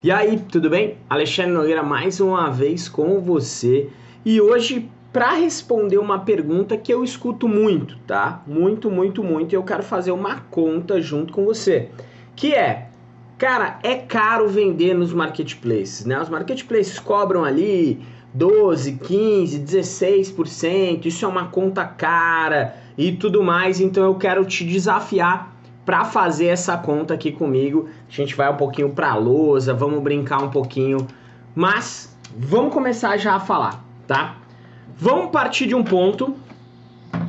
E aí, tudo bem? Alexandre Nogueira mais uma vez com você e hoje para responder uma pergunta que eu escuto muito, tá? Muito, muito, muito e eu quero fazer uma conta junto com você, que é, cara, é caro vender nos marketplaces, né? Os marketplaces cobram ali 12, 15, 16%, isso é uma conta cara e tudo mais, então eu quero te desafiar para fazer essa conta aqui comigo. A gente vai um pouquinho para a lousa, vamos brincar um pouquinho, mas vamos começar já a falar, tá? Vamos partir de um ponto.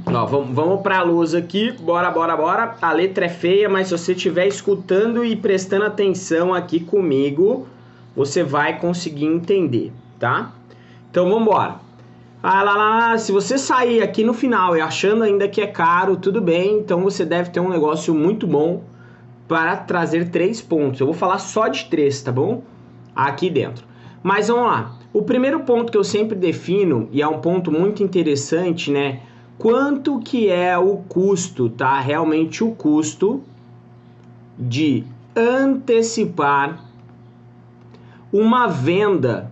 Ó, vamos, vamos para a lousa aqui, bora, bora, bora. A letra é feia, mas se você estiver escutando e prestando atenção aqui comigo, você vai conseguir entender, tá? Então vamos embora. Ah, lá, lá, se você sair aqui no final e achando ainda que é caro, tudo bem, então você deve ter um negócio muito bom para trazer três pontos. Eu vou falar só de três, tá bom? Aqui dentro. Mas vamos lá. O primeiro ponto que eu sempre defino, e é um ponto muito interessante, né? Quanto que é o custo, tá? Realmente o custo de antecipar uma venda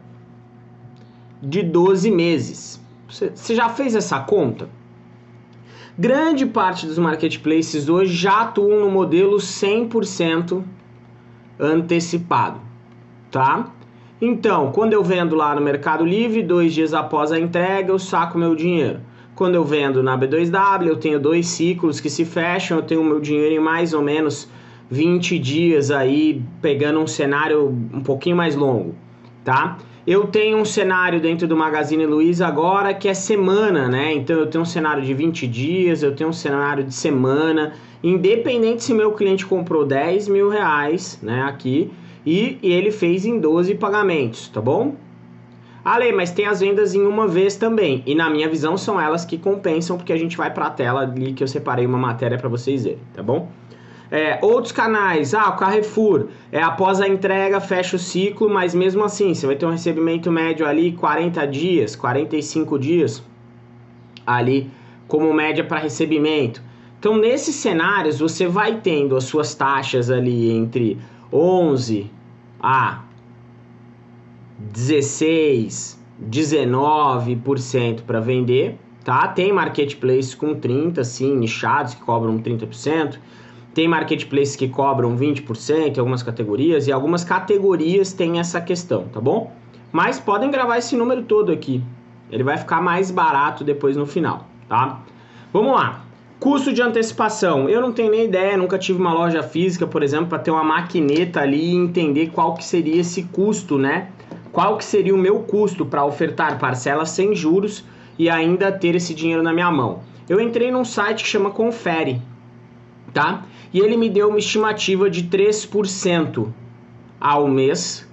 de 12 meses. Você já fez essa conta? Grande parte dos marketplaces hoje já atuam no modelo 100% antecipado, tá? Então, quando eu vendo lá no Mercado Livre, dois dias após a entrega, eu saco meu dinheiro. Quando eu vendo na B2W, eu tenho dois ciclos que se fecham, eu tenho meu dinheiro em mais ou menos 20 dias aí, pegando um cenário um pouquinho mais longo, tá? Eu tenho um cenário dentro do Magazine Luiza agora que é semana, né? Então eu tenho um cenário de 20 dias, eu tenho um cenário de semana, independente se meu cliente comprou 10 mil reais, né? Aqui, e, e ele fez em 12 pagamentos, tá bom? Ale, mas tem as vendas em uma vez também. E na minha visão são elas que compensam, porque a gente vai para a tela ali que eu separei uma matéria para vocês verem, tá bom? É, outros canais, ah, o Carrefour, é, após a entrega fecha o ciclo, mas mesmo assim você vai ter um recebimento médio ali 40 dias, 45 dias ali como média para recebimento. Então nesses cenários você vai tendo as suas taxas ali entre 11 a 16, 19% para vender, tá? Tem marketplace com 30, sim, nichados que cobram 30%. Tem marketplaces que cobram 20% em algumas categorias e algumas categorias têm essa questão, tá bom? Mas podem gravar esse número todo aqui. Ele vai ficar mais barato depois no final, tá? Vamos lá. Custo de antecipação. Eu não tenho nem ideia, nunca tive uma loja física, por exemplo, para ter uma maquineta ali e entender qual que seria esse custo, né? Qual que seria o meu custo para ofertar parcelas sem juros e ainda ter esse dinheiro na minha mão. Eu entrei num site que chama Confere, tá? E ele me deu uma estimativa de 3% ao mês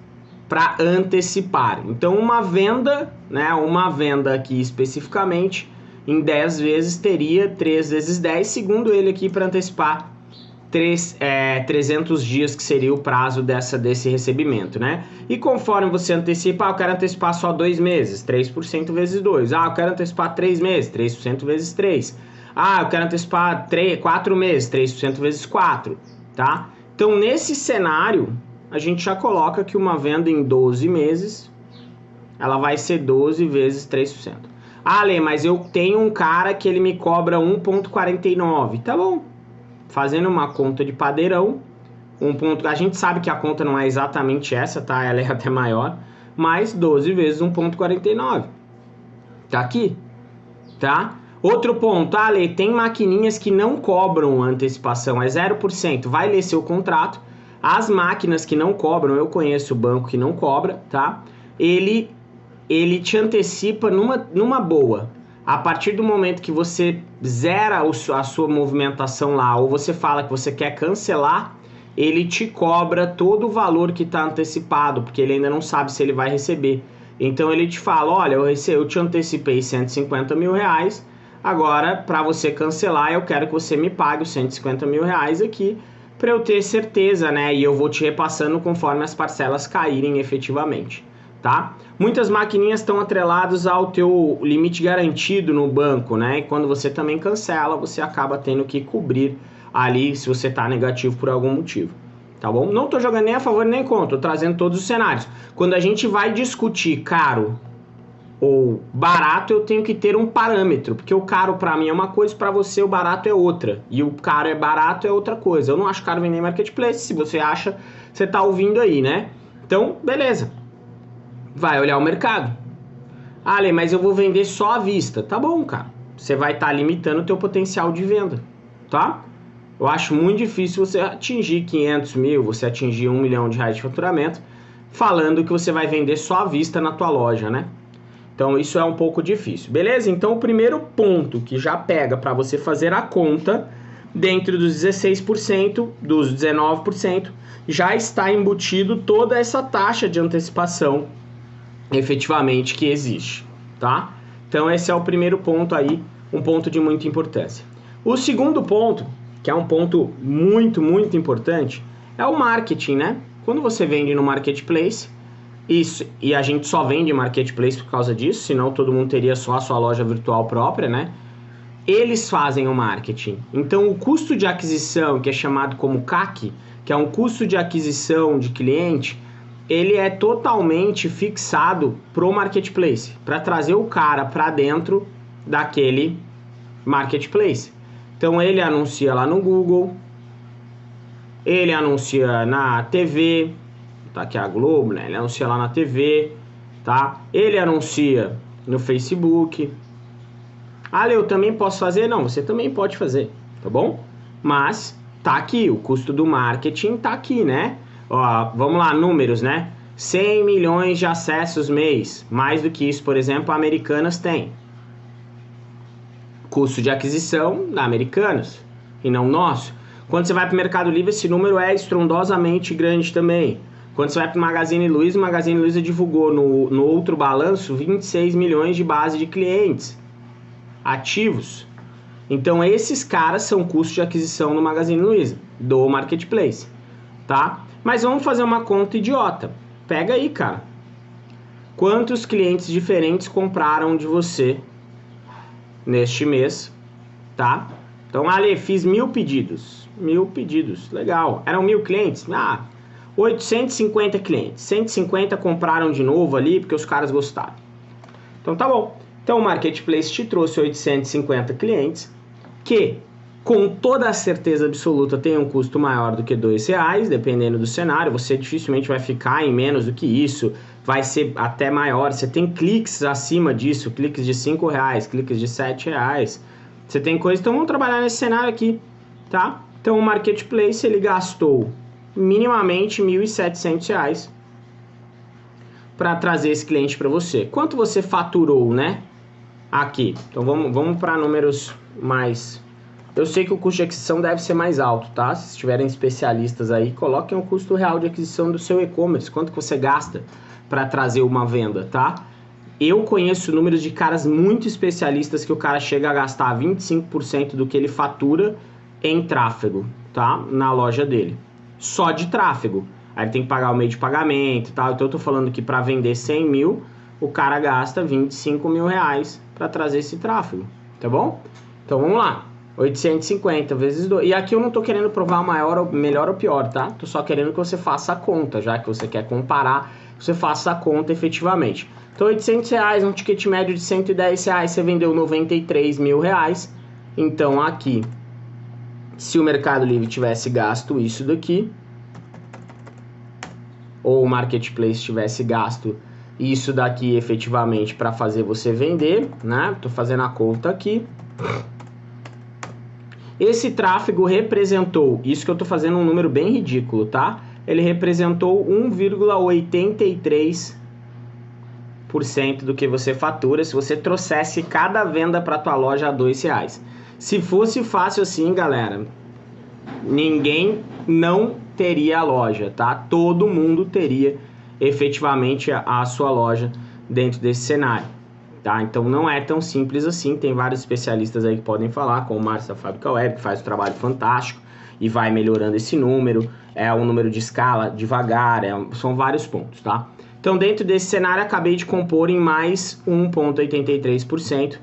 para antecipar. Então uma venda, né, uma venda aqui especificamente, em 10 vezes teria 3 vezes 10, segundo ele aqui para antecipar 3, é, 300 dias que seria o prazo dessa, desse recebimento, né? E conforme você antecipa, ah, eu quero antecipar só 2 meses, 3% vezes 2. Ah, eu quero antecipar 3 meses, 3% vezes 3. Ah, eu quero antecipar 3, 4 meses, 3% vezes 4, tá? Então, nesse cenário, a gente já coloca que uma venda em 12 meses, ela vai ser 12 vezes 3%. Ah, Lê, mas eu tenho um cara que ele me cobra 1,49. Tá bom. Fazendo uma conta de padeirão, um ponto, a gente sabe que a conta não é exatamente essa, tá? Ela é até maior, mas 12 vezes 1,49. Tá aqui, tá? Outro ponto, Ale, tem maquininhas que não cobram antecipação, é 0%. Vai ler seu contrato. As máquinas que não cobram, eu conheço o banco que não cobra, tá? Ele, ele te antecipa numa, numa boa. A partir do momento que você zera a sua movimentação lá, ou você fala que você quer cancelar, ele te cobra todo o valor que está antecipado, porque ele ainda não sabe se ele vai receber. Então ele te fala, olha, eu, rece eu te antecipei 150 mil reais, Agora, para você cancelar, eu quero que você me pague os 150 mil reais aqui para eu ter certeza, né? E eu vou te repassando conforme as parcelas caírem efetivamente, tá? Muitas maquininhas estão atreladas ao teu limite garantido no banco, né? E quando você também cancela, você acaba tendo que cobrir ali se você está negativo por algum motivo, tá bom? Não tô jogando nem a favor nem contra, trazendo todos os cenários. Quando a gente vai discutir caro ou barato, eu tenho que ter um parâmetro, porque o caro para mim é uma coisa, para você o barato é outra. E o caro é barato é outra coisa. Eu não acho caro vender em marketplace, se você acha, você tá ouvindo aí, né? Então, beleza. Vai olhar o mercado. Ah, Ale, mas eu vou vender só à vista. Tá bom, cara. Você vai estar tá limitando o teu potencial de venda, tá? Eu acho muito difícil você atingir 500 mil, você atingir um milhão de reais de faturamento, falando que você vai vender só à vista na tua loja, né? Então isso é um pouco difícil, beleza? Então o primeiro ponto que já pega para você fazer a conta dentro dos 16%, dos 19%, já está embutido toda essa taxa de antecipação efetivamente que existe, tá? Então esse é o primeiro ponto aí, um ponto de muita importância. O segundo ponto, que é um ponto muito, muito importante, é o marketing, né? Quando você vende no marketplace, isso, e a gente só vende marketplace por causa disso, senão todo mundo teria só a sua loja virtual própria, né? Eles fazem o marketing. Então o custo de aquisição, que é chamado como CAC, que é um custo de aquisição de cliente, ele é totalmente fixado pro marketplace, para trazer o cara para dentro daquele marketplace. Então ele anuncia lá no Google, ele anuncia na TV, tá aqui a Globo, né? Ele anuncia lá na TV, tá? Ele anuncia no Facebook. Ah, eu também posso fazer? Não, você também pode fazer, tá bom? Mas tá aqui, o custo do marketing tá aqui, né? Ó, vamos lá, números, né? 100 milhões de acessos mês. Mais do que isso, por exemplo, a Americanas tem. Custo de aquisição da Americanas e não nosso. Quando você vai para o Mercado Livre, esse número é estrondosamente grande também. Quando você vai para o Magazine Luiza, o Magazine Luiza divulgou no, no outro balanço 26 milhões de base de clientes ativos. Então esses caras são custos de aquisição no Magazine Luiza, do Marketplace, tá? Mas vamos fazer uma conta idiota. Pega aí, cara. Quantos clientes diferentes compraram de você neste mês, tá? Então, Ali, fiz mil pedidos. Mil pedidos, legal. Eram mil clientes? Ah, 850 clientes. 150 compraram de novo ali porque os caras gostaram. Então, tá bom. Então, o Marketplace te trouxe 850 clientes que com toda a certeza absoluta tem um custo maior do que dois reais, dependendo do cenário. Você dificilmente vai ficar em menos do que isso, vai ser até maior. Você tem cliques acima disso, cliques de cinco reais, cliques de sete reais. Você tem coisa. Então vamos trabalhar nesse cenário aqui, tá? Então o marketplace ele gastou minimamente R$ 1.700 para trazer esse cliente para você. Quanto você faturou, né? Aqui. Então vamos, vamos para números mais eu sei que o custo de aquisição deve ser mais alto, tá? Se tiverem especialistas aí, coloquem o custo real de aquisição do seu e-commerce, quanto que você gasta para trazer uma venda, tá? Eu conheço números de caras muito especialistas que o cara chega a gastar 25% do que ele fatura em tráfego, tá? Na loja dele. Só de tráfego. Aí ele tem que pagar o meio de pagamento e tal. Então eu tô falando que para vender 100 mil, o cara gasta 25 mil reais para trazer esse tráfego, tá bom? Então vamos lá. 850 vezes 2. E aqui eu não estou querendo provar maior, melhor ou pior, tá? Tô só querendo que você faça a conta, já que você quer comparar, você faça a conta efetivamente. Então, 800 reais, um ticket médio de 110 reais, você vendeu 93 mil reais. Então, aqui, se o Mercado Livre tivesse gasto isso daqui, ou o Marketplace tivesse gasto isso daqui efetivamente para fazer você vender, né? Tô fazendo a conta aqui. Esse tráfego representou, isso que eu estou fazendo um número bem ridículo, tá? Ele representou 1,83% do que você fatura se você trouxesse cada venda para tua loja a dois reais. Se fosse fácil assim, galera, ninguém não teria a loja, tá? Todo mundo teria efetivamente a, sua loja dentro desse cenário. Tá? Então não é tão simples assim, tem vários especialistas aí que podem falar, como o Márcio da Fábrica Web, que faz um trabalho fantástico e vai melhorando esse número, é um número de escala devagar, é, são vários pontos, tá? Então dentro desse cenário acabei de compor em mais 1,83%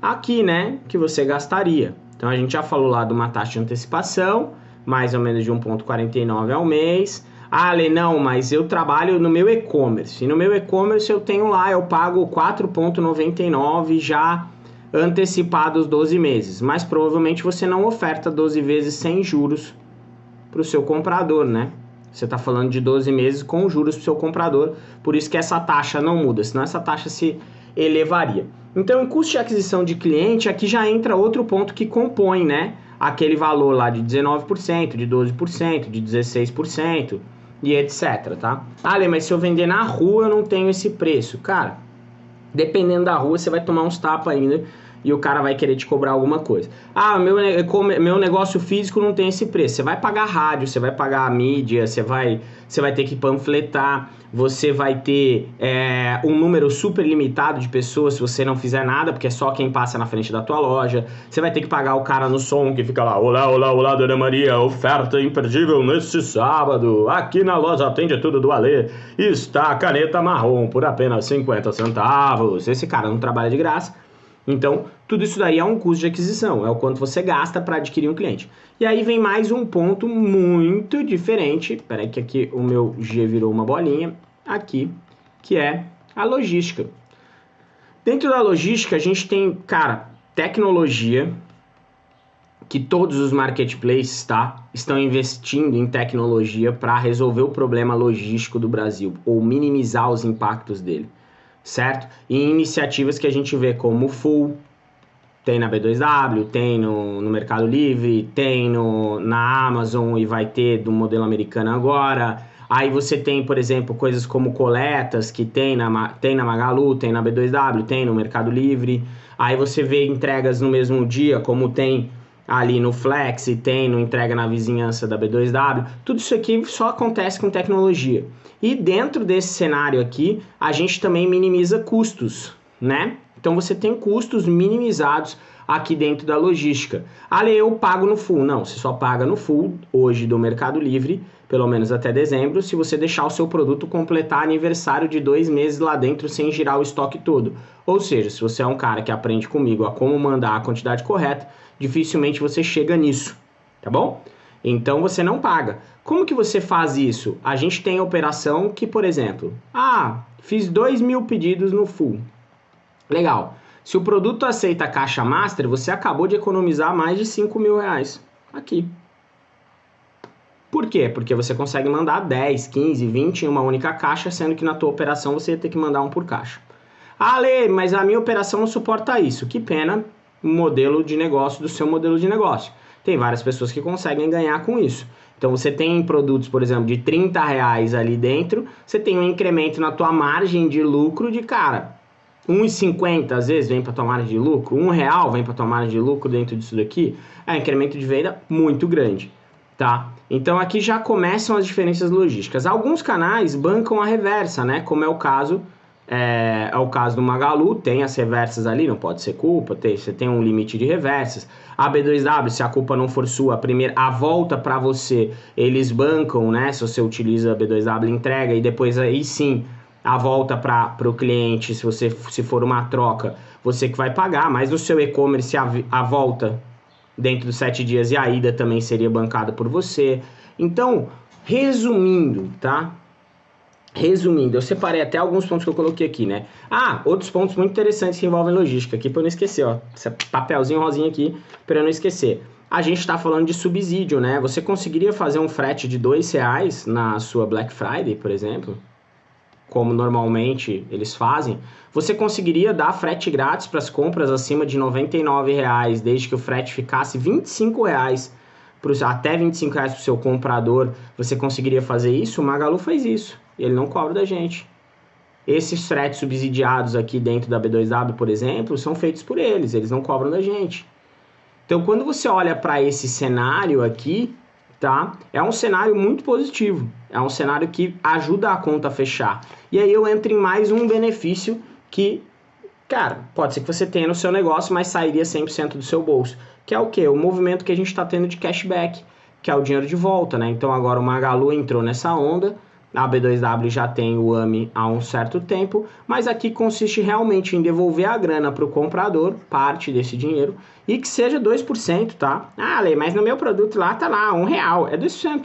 aqui, né, que você gastaria. Então a gente já falou lá de uma taxa de antecipação, mais ou menos de 1,49 ao mês. Ah, Ale, não, mas eu trabalho no meu e-commerce. E no meu e-commerce eu tenho lá, eu pago 4,99 já antecipados 12 meses. Mas provavelmente você não oferta 12 vezes sem juros para o seu comprador, né? Você está falando de 12 meses com juros para o seu comprador, por isso que essa taxa não muda, senão essa taxa se elevaria. Então, em custo de aquisição de cliente, aqui já entra outro ponto que compõe, né? Aquele valor lá de 19%, de 12%, de 16% e etc, tá? Lê, mas se eu vender na rua eu não tenho esse preço. Cara, dependendo da rua você vai tomar uns tapas ainda e o cara vai querer te cobrar alguma coisa. Ah, meu, meu negócio físico não tem esse preço. Você vai pagar rádio, você vai pagar mídia, você vai, você vai ter que panfletar, você vai ter é, um número super limitado de pessoas se você não fizer nada, porque é só quem passa na frente da tua loja. Você vai ter que pagar o cara no som que fica lá, olá, olá, olá, Dona Maria, oferta imperdível neste sábado. Aqui na loja atende tudo do Alê. Está a caneta marrom por apenas 50 centavos. Esse cara não trabalha de graça então, tudo isso daí é um custo de aquisição, é o quanto você gasta para adquirir um cliente. E aí vem mais um ponto muito diferente, peraí que aqui o meu G virou uma bolinha, aqui, que é a logística. Dentro da logística, a gente tem, cara, tecnologia, que todos os marketplaces tá, estão investindo em tecnologia para resolver o problema logístico do Brasil, ou minimizar os impactos dele certo? E iniciativas que a gente vê como Full, tem na B2W, tem no, no Mercado Livre, tem no, na Amazon e vai ter do modelo americano agora. Aí você tem, por exemplo, coisas como coletas que tem na, tem na Magalu, tem na B2W, tem no Mercado Livre. Aí você vê entregas no mesmo dia, como tem ali no Flex e tem no entrega na vizinhança da B2W. Tudo isso aqui só acontece com tecnologia. E dentro desse cenário aqui, a gente também minimiza custos, né? Então você tem custos minimizados aqui dentro da logística. Ali eu pago no full. Não, você só paga no full hoje do Mercado Livre, pelo menos até dezembro, se você deixar o seu produto completar aniversário de dois meses lá dentro sem girar o estoque todo. Ou seja, se você é um cara que aprende comigo a como mandar a quantidade correta, dificilmente você chega nisso, tá bom? Então você não paga. Como que você faz isso? A gente tem a operação que, por exemplo, ah, fiz 2 mil pedidos no full. Legal. Se o produto aceita caixa master, você acabou de economizar mais de 5 mil reais aqui. Por quê? Porque você consegue mandar 10, 15, 20 em uma única caixa, sendo que na tua operação você ia ter que mandar um por caixa. Ah, Lê, mas a minha operação não suporta isso. Que pena, modelo de negócio do seu modelo de negócio. Tem várias pessoas que conseguem ganhar com isso. Então você tem produtos, por exemplo, de 30 reais ali dentro, você tem um incremento na tua margem de lucro de cara. 1,50 às vezes vem para tua margem de lucro, um real vem para tua margem de lucro dentro disso daqui, é um incremento de venda muito grande, tá? Então aqui já começam as diferenças logísticas. Alguns canais bancam a reversa, né? Como é o caso é, é, o caso do Magalu, tem as reversas ali, não pode ser culpa, tem, você tem um limite de reversas. A B2W, se a culpa não for sua, a primeira, a volta para você, eles bancam, né? Se você utiliza a B2W, entrega e depois aí sim a volta para o cliente, se você se for uma troca, você que vai pagar, mas no seu e-commerce a, a volta dentro dos sete dias e a ida também seria bancada por você. Então, resumindo, tá? Resumindo, eu separei até alguns pontos que eu coloquei aqui, né? Ah, outros pontos muito interessantes que envolvem logística, aqui para eu não esquecer, ó. Esse papelzinho rosinho aqui para eu não esquecer. A gente está falando de subsídio, né? Você conseguiria fazer um frete de dois reais na sua Black Friday, por exemplo? Como normalmente eles fazem. Você conseguiria dar frete grátis para as compras acima de R$ reais, desde que o frete ficasse R$ reais pro, até 25 reais para o seu comprador, você conseguiria fazer isso? O Magalu faz isso. Ele não cobra da gente. Esses fretes subsidiados aqui dentro da B2W, por exemplo, são feitos por eles, eles não cobram da gente. Então, quando você olha para esse cenário aqui, tá? É um cenário muito positivo. É um cenário que ajuda a conta a fechar. E aí eu entro em mais um benefício que, cara, pode ser que você tenha no seu negócio, mas sairia 100% do seu bolso que é o que? O movimento que a gente está tendo de cashback, que é o dinheiro de volta, né? Então agora o Magalu entrou nessa onda, A B2W já tem o AMI há um certo tempo, mas aqui consiste realmente em devolver a grana para o comprador, parte desse dinheiro, e que seja 2%, tá? Ah, Lei, mas no meu produto lá tá lá, um real, é 2%.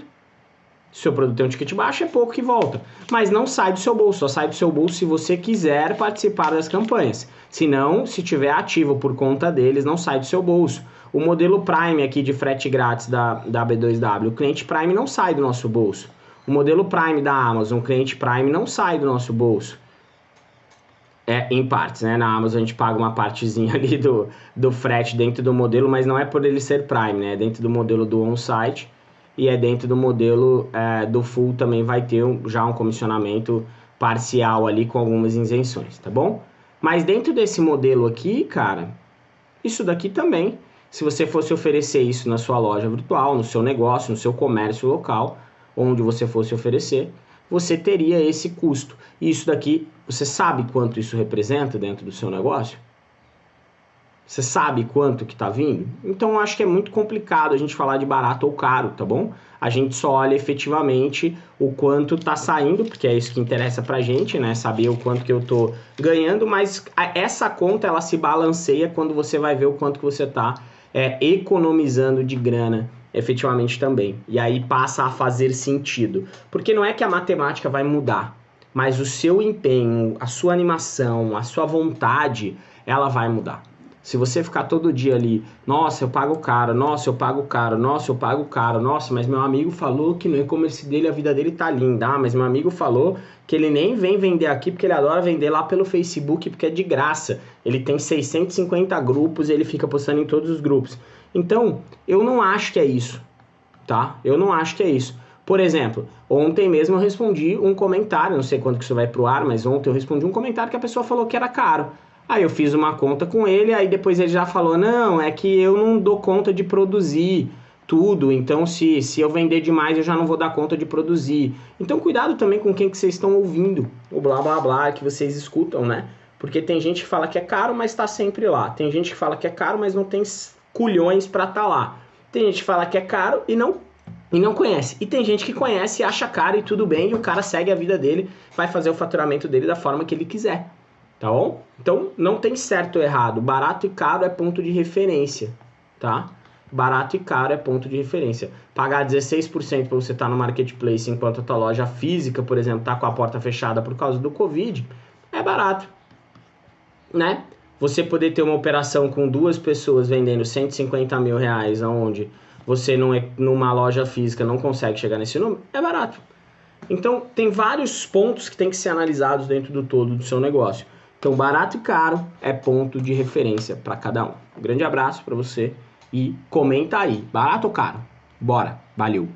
Se seu produto tem um ticket baixo, é pouco que volta. Mas não sai do seu bolso, só sai do seu bolso se você quiser participar das campanhas. Se não, se tiver ativo por conta deles, não sai do seu bolso. O modelo Prime aqui de frete grátis da, da B2W, o cliente Prime não sai do nosso bolso. O modelo Prime da Amazon, cliente Prime não sai do nosso bolso. É, em partes, né? Na Amazon a gente paga uma partezinha ali do, do frete dentro do modelo, mas não é por ele ser Prime, né? É dentro do modelo do on-site e é dentro do modelo é, do full também vai ter um, já um comissionamento parcial ali com algumas isenções, tá bom? Mas dentro desse modelo aqui, cara, isso daqui também se você fosse oferecer isso na sua loja virtual, no seu negócio, no seu comércio local, onde você fosse oferecer, você teria esse custo. E isso daqui, você sabe quanto isso representa dentro do seu negócio? Você sabe quanto que está vindo? Então acho que é muito complicado a gente falar de barato ou caro, tá bom? A gente só olha efetivamente o quanto está saindo, porque é isso que interessa pra gente, né? Saber o quanto que eu tô ganhando, mas essa conta ela se balanceia quando você vai ver o quanto que você está é, economizando de grana efetivamente também. E aí passa a fazer sentido. Porque não é que a matemática vai mudar, mas o seu empenho, a sua animação, a sua vontade, ela vai mudar. Se você ficar todo dia ali, nossa, eu pago caro, nossa, eu pago caro, nossa, eu pago caro, nossa, mas meu amigo falou que no e-commerce dele a vida dele tá linda, ah, mas meu amigo falou que ele nem vem vender aqui porque ele adora vender lá pelo Facebook porque é de graça. Ele tem 650 grupos e ele fica postando em todos os grupos. Então, eu não acho que é isso, tá? Eu não acho que é isso. Por exemplo, ontem mesmo eu respondi um comentário, não sei quando que isso vai pro ar, mas ontem eu respondi um comentário que a pessoa falou que era caro. Aí eu fiz uma conta com ele, aí depois ele já falou: não, é que eu não dou conta de produzir tudo, então se, se eu vender demais eu já não vou dar conta de produzir. Então cuidado também com quem que vocês estão ouvindo, o blá blá blá que vocês escutam, né? Porque tem gente que fala que é caro, mas está sempre lá. Tem gente que fala que é caro, mas não tem culhões para estar tá lá. Tem gente que fala que é caro e não e não conhece. E tem gente que conhece, acha caro e tudo bem, e o cara segue a vida dele, vai fazer o faturamento dele da forma que ele quiser. Tá bom? Então não tem certo ou errado. Barato e caro é ponto de referência, tá? Barato e caro é ponto de referência. Pagar 16% para você estar tá no marketplace enquanto a tua loja física, por exemplo, tá com a porta fechada por causa do Covid, é barato, né? Você poder ter uma operação com duas pessoas vendendo 150 mil reais, onde você não é, numa loja física não consegue chegar nesse número, é barato. Então, tem vários pontos que tem que ser analisados dentro do todo do seu negócio. Então, barato e caro é ponto de referência para cada um. Um grande abraço para você e comenta aí, barato ou caro? Bora, valeu!